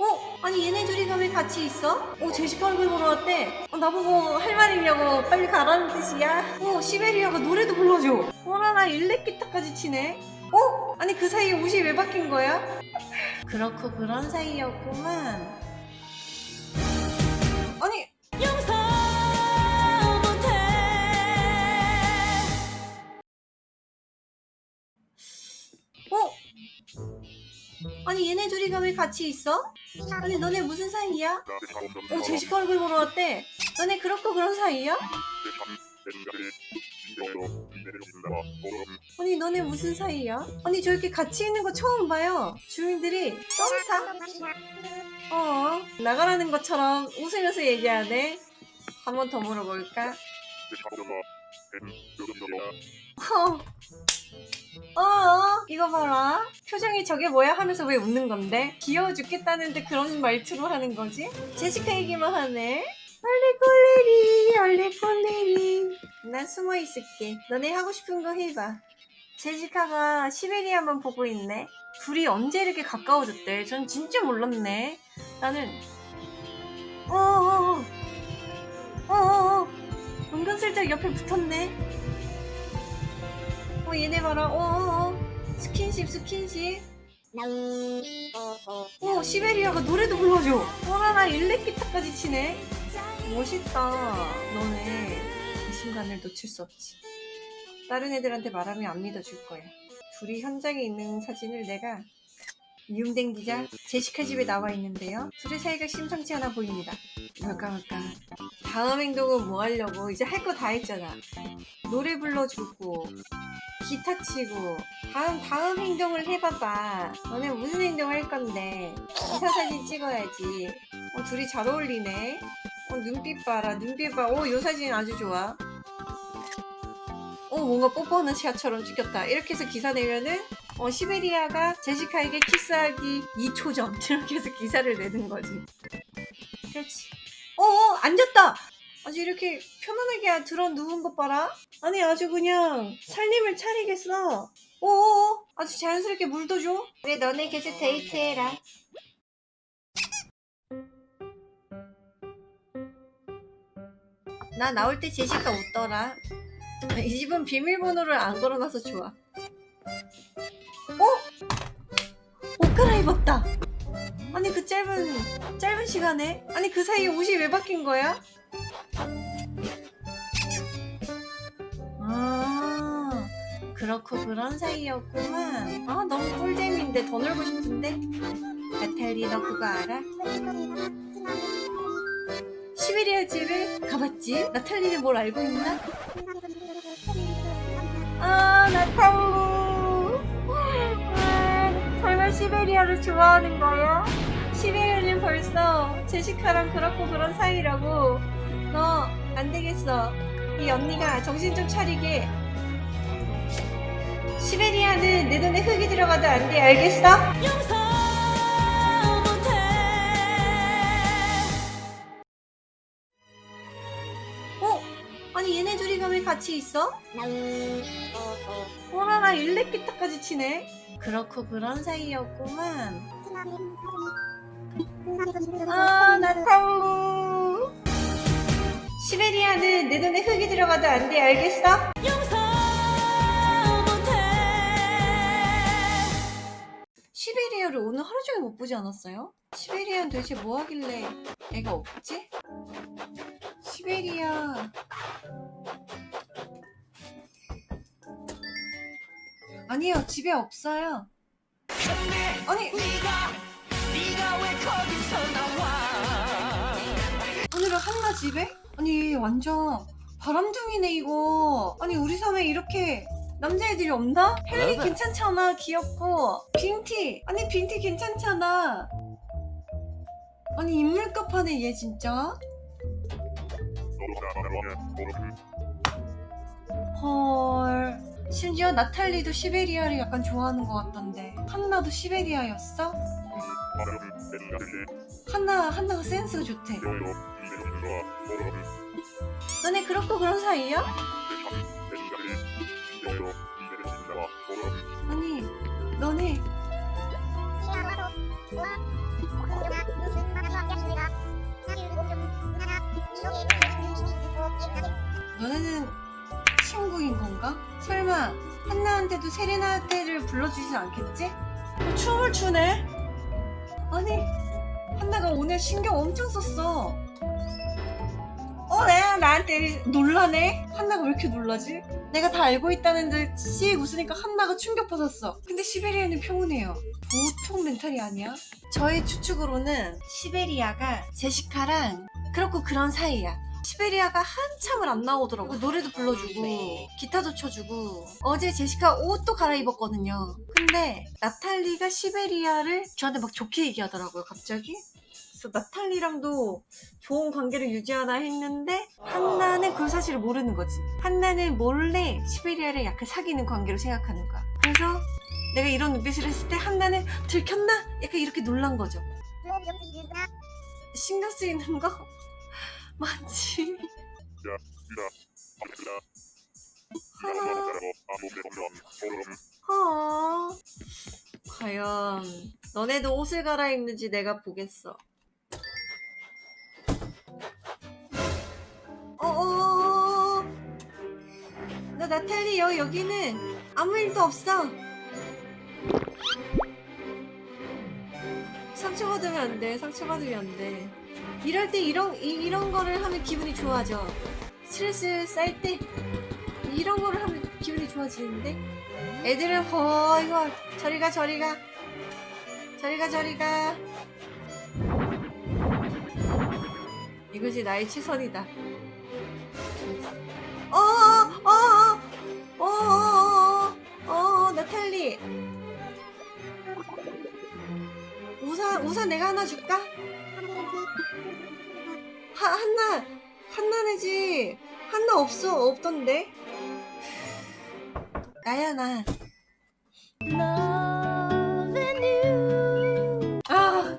어? 아니 얘네 둘이가 왜 같이 있어? 어 제시카 얼굴 보러 왔대 어, 나보고 할말 있냐고 빨리 가라는 뜻이야 어 시베리아가 노래도 불러줘 어라라 일렉기타까지 치네 어? 아니 그 사이에 옷이 왜 바뀐 거야? 그렇고 그런 사이였구만 아니 아니 얘네 둘이가 왜 같이 있어? 아니 너네 무슨 사이야? 어 제시카 얼굴 보러 왔대 너네 그렇고 그런 사이야? 아니 너네 무슨 사이야? 아니 저렇게 같이 있는 거 처음 봐요 주인들이 썸타? 어 나가라는 것처럼 웃으면서 얘기하네 한 번 더 물어볼까? 어, 어, 이거 봐라. 표정이 저게 뭐야 하면서 왜 웃는 건데? 귀여워 죽겠다는데 그런 말투로 하는 거지? 제시카 얘기만 하네. 얼레꼴레리, 얼레꼴레리. 난 숨어 있을게. 너네 하고 싶은 거 해봐. 제시카가 시베리아만 보고 있네. 둘이 언제 이렇게 가까워졌대? 전 진짜 몰랐네. 나는 어어어 어어어 은근슬쩍 옆에 붙었네. 어 얘네 봐라. 어어어. 스킨십 스킨십. 어 시베리아가 노래도 불러줘. 어라라 일렉기타까지 치네. 멋있다 너네. 이 순간을 놓칠 수 없지. 다른 애들한테 말하면 안 믿어줄 거야. 둘이 현장에 있는 사진을 내가 이용된 기자 제시카 집에 나와 있는데요. 둘의 사이가 심상치 않아 보입니다. 뭘까 뭘까. 다음 행동은 뭐 하려고? 이제 할 거 다 했잖아. 노래 불러주고 기타 치고. 다음 다음 행동을 해봐봐. 너네 무슨 행동 할 건데? 기사 사진 찍어야지. 어 둘이 잘 어울리네. 어 눈빛 봐라 눈빛 봐오요 사진 아주 좋아. 어 뭔가 뽀뽀하는 샷처럼 찍혔다. 이렇게 해서 기사 내면은 어 시베리아가 제시카에게 키스하기 2초 전 이렇게 해서 기사를 내는 거지. 그렇지. 어어 앉았다 아주 이렇게 편안하게 들어 누운 것 봐라. 아니 아주 그냥 살림을 차리겠어. 어어 아주 자연스럽게 물도 줘. 그래 너네 계속 데이트해라. 나 나올 때 제시카 웃더라. 이 집은 비밀번호를 안 걸어놔서 좋아. 어? 옷 갈아입었다. 아니 그 짧은 짧은 시간에 아니 그 사이에 옷이 왜 바뀐 거야? 그렇고 그런 사이였구만 아 너무 꿀잼인데 더 놀고 싶은데 나탈리 너 그거 알아? 시베리아 집을 가봤지? 나탈리는 뭘 알고 있나? 아 나탈리 아, 설마 시베리아를 좋아하는 거야? 시베리아는 벌써 제시카랑 그렇고 그런 사이라고 너 안되겠어 이 언니가 정신 좀 차리게 시베리아는 내 눈에 흙이 들어가도 안 돼 알겠어? 어? 아니 얘네 둘이가 왜 같이 있어? 어라라 일렉기타까지 치네 그렇고 그런 사이였구만 아 나탈루 시베리아는 내 눈에 흙이 들어가도 안 돼 알겠어? 시베리아를 오늘 하루 종일 못 보지 않았어요? 시베리아는 도대체 뭐 하길래 애가 없지? 시베리아 아니요 집에 없어요 아니 오늘은 한나 집에? 아니 완전 바람둥이네 이거 아니 우리 섬에 이렇게 남자애들이 없나? 헬리 괜찮잖아. 귀엽고. 빈티. 아니 빈티 괜찮잖아. 아니 인물값 하네 얘 진짜? 헐. 심지어 나탈리도 시베리아를 약간 좋아하는 것 같던데. 한나도 시베리아였어? 한나, 한나가 센스가 좋대. 너네 그렇고 그런 사이야? 아니 너네 너네는 친구인 건가? 설마 한나한테도 세레나테를 불러주진 않겠지? 어, 춤을 추네? 아니 한나가 오늘 신경 엄청 썼어 어 내가 나한테 놀라네? 한나가 왜 이렇게 놀라지? 내가 다 알고 있다는데 씩 웃으니까 한나가 충격 받았어. 근데 시베리아는 평온해요. 보통 멘탈이 아니야. 저의 추측으로는 시베리아가 제시카랑 그렇고 그런 사이야. 시베리아가 한참을 안 나오더라고. 노래도 불러주고 기타도 쳐주고. 어제 제시카 옷도 갈아입었거든요. 근데 나탈리가 시베리아를 저한테 막 좋게 얘기하더라고요 갑자기 그래서 나탈리랑도 좋은 관계를 유지하나 했는데 한나는 그 사실을 모르는 거지. 한나는 몰래 시베리아를 약간 사귀는 관계로 생각하는 거야. 그래서 내가 이런 눈빛을 했을 때 한나는 들켰나? 약간 이렇게 놀란 거죠. 신경 쓰이는 거? 많지. 하나. 어. 과연 너네도 옷을 갈아입는지 내가 보겠어 어어 나 나탈리 여 여기는. 아무 일도 없어. 상처받으면 안돼 상처받으면 안돼. 이럴 때 이런 이, 이런 거를 하면 기분이 좋아져. 스트레스 쌓일 때 이런 거를 하면 기분이 좋아지는데? 애들은 어 이거 저리가 저리가. 저리가 저리가. 이것이 나의 최선이다 어어어 어어 어어 나탈리 우산 우산 내가 하나 줄까? 하, 한나 한나네지 한나 없어 없던데 나야 나 아,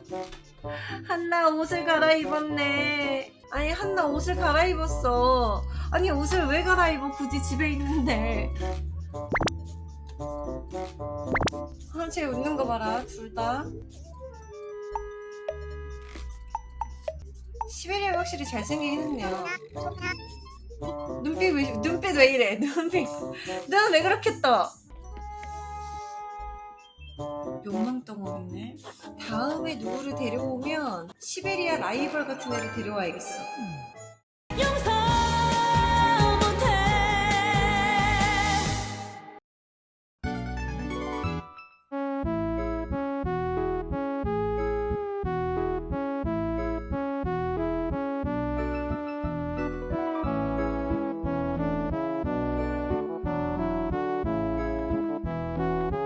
한나 옷을 갈아입었네. 아니, 한나 옷을 갈아입었어. 아니, 옷을 왜 갈아입어? 굳이 집에 있는데. 아, 쟤 웃는 거 봐라, 둘 다. 시베리아가 확실히 잘생기긴 했네요. 눈빛 왜, 눈빛 왜 이래? 눈빛. 내가 왜 그렇게 떠? 욕망덩어리네. 다음에 누구를 데려오면 시베리아 라이벌 같은 애를 데려와야겠어. 용서